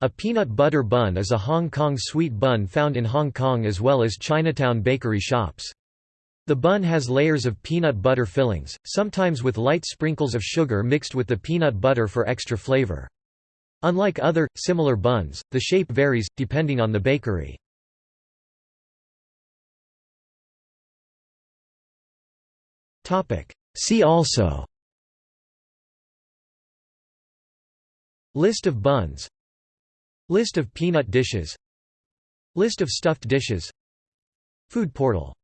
A peanut butter bun is a Hong Kong sweet bun found in Hong Kong as well as Chinatown bakery shops. The bun has layers of peanut butter fillings, sometimes with light sprinkles of sugar mixed with the peanut butter for extra flavor. Unlike other, similar buns, the shape varies, depending on the bakery. See also List of buns List of peanut dishes. List of stuffed dishes. Food portal